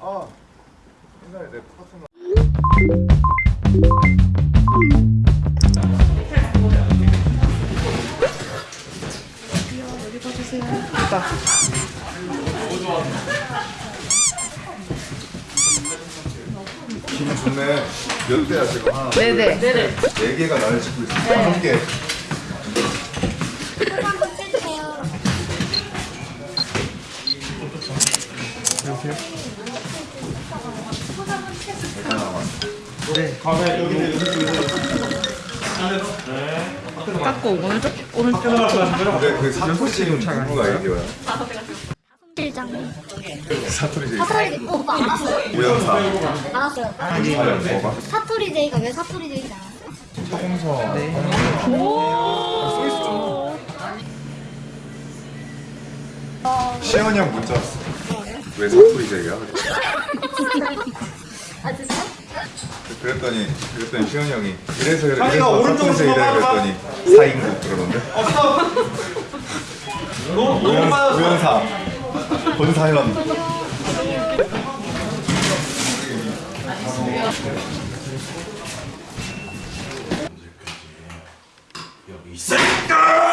아 옛날에 내 파트너 기분 좋네. 몇 대야 지금 하나? 네네. 네 개가 나를 찍고 있어. 다섯 개. 깎고 오른쪽 오른쪽. 근데 그 사토리 지금 누구가 아이디어야? 일장 사토리 제이. 사토리 오빠 알았어요? 우연사. 알았어요. 뭐가? 사토리 제이가 왜 사토리 제이인지 알았어요? 차공서. 네. 시연이 형 문자 왔어. 왜? 아 진짜? 그랬더니 그랬더니 시현이 형이 이래서 그래 자기가 이래서 오른쪽으로 넘어가봐. 그랬더니 사인국 그러던데 너무 너무 빠졌어. 우연사 본사연 여기 있으니까.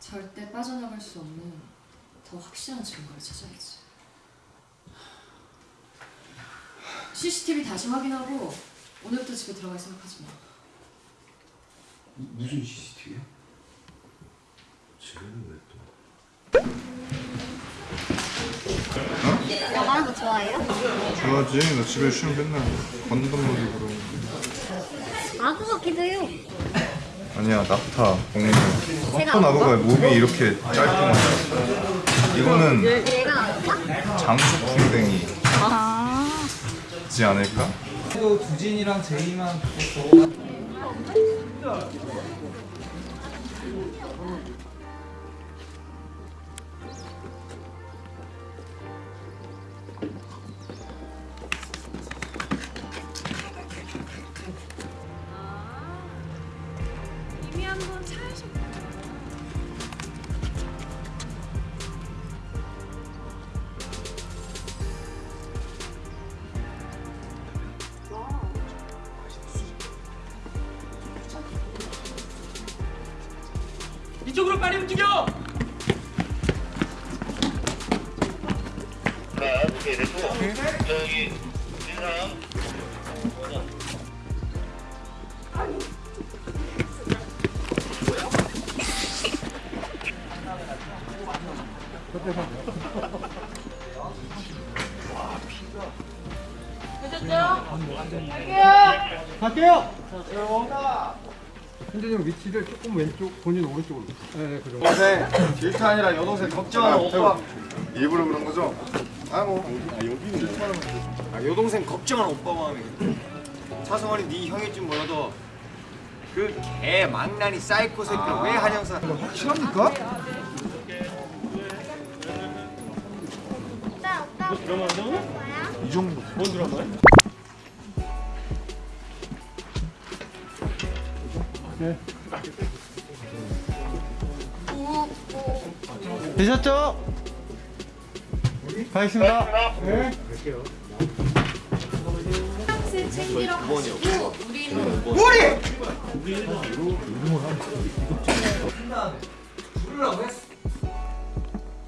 절대 빠져나갈 수 없는 더 확실한 증거를 찾아야지. CCTV 다시 확인하고 오늘부터 집에 들어갈 생각하지 마. 무슨 CCTV야? 지금 왜 또? 영화하는 거 좋아해요? 좋아하지 나 집에 쉬면 맨날 건담 놀이 그러 아 그거 기도요 아니야 낙타 공룡 낙타 나무가 몸이 이렇게 짧구만 이거는 얘가 나올까? 장수 풍뎅이지 아 않을까? 또 두진이랑 제이만 한번 차에서 이쪽으로 빨리 움직여! 현재님 위치를 조금 왼쪽, 본인 오른쪽으로. 네, 네, 그 정도. 동생 질투 아니라 여동생 걱정하는 오빠. 일부러 그런 거죠? 아뭐 아 여동생 걱정하는 오빠 마음이. 차성원이 네 형일 줄 몰라도 그 개 망나니 사이코 새끼를 왜 한영사? 확실합니까? 오빠 오빠 드라마 안 나오냐? 이 정도 되셨죠? 가겠습니다. 세 챙기러 가시고 우리는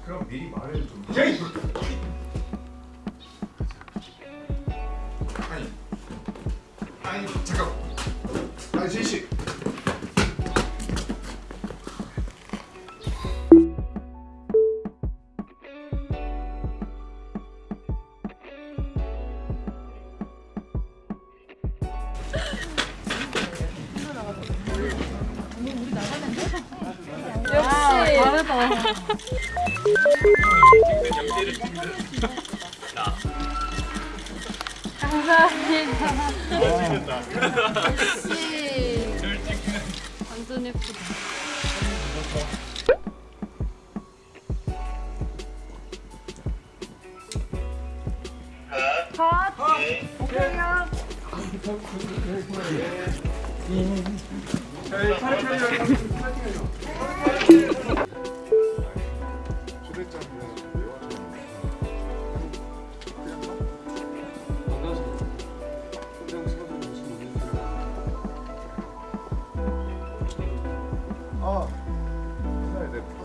그럼 미리 말해도 좀 감사합니다. 역시. 완전 예쁘다. 컷! 오케이요. 저희 차례 차례 차례 차례 스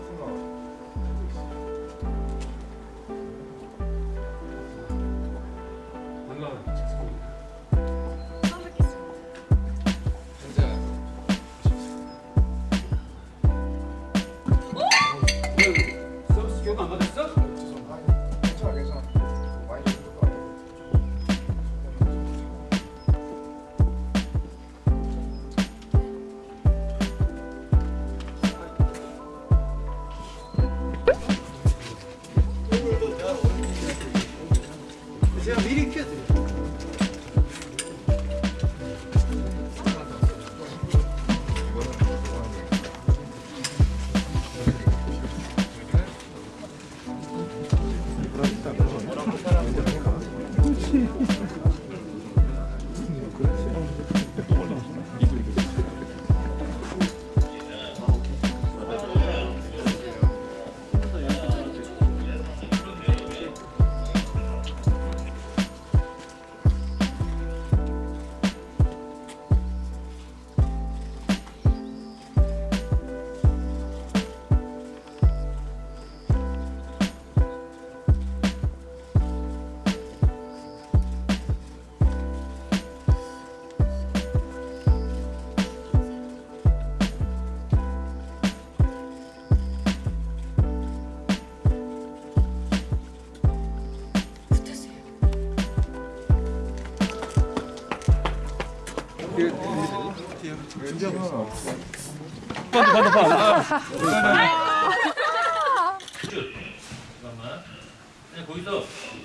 반대 반대 반. 잠깐만. 거기서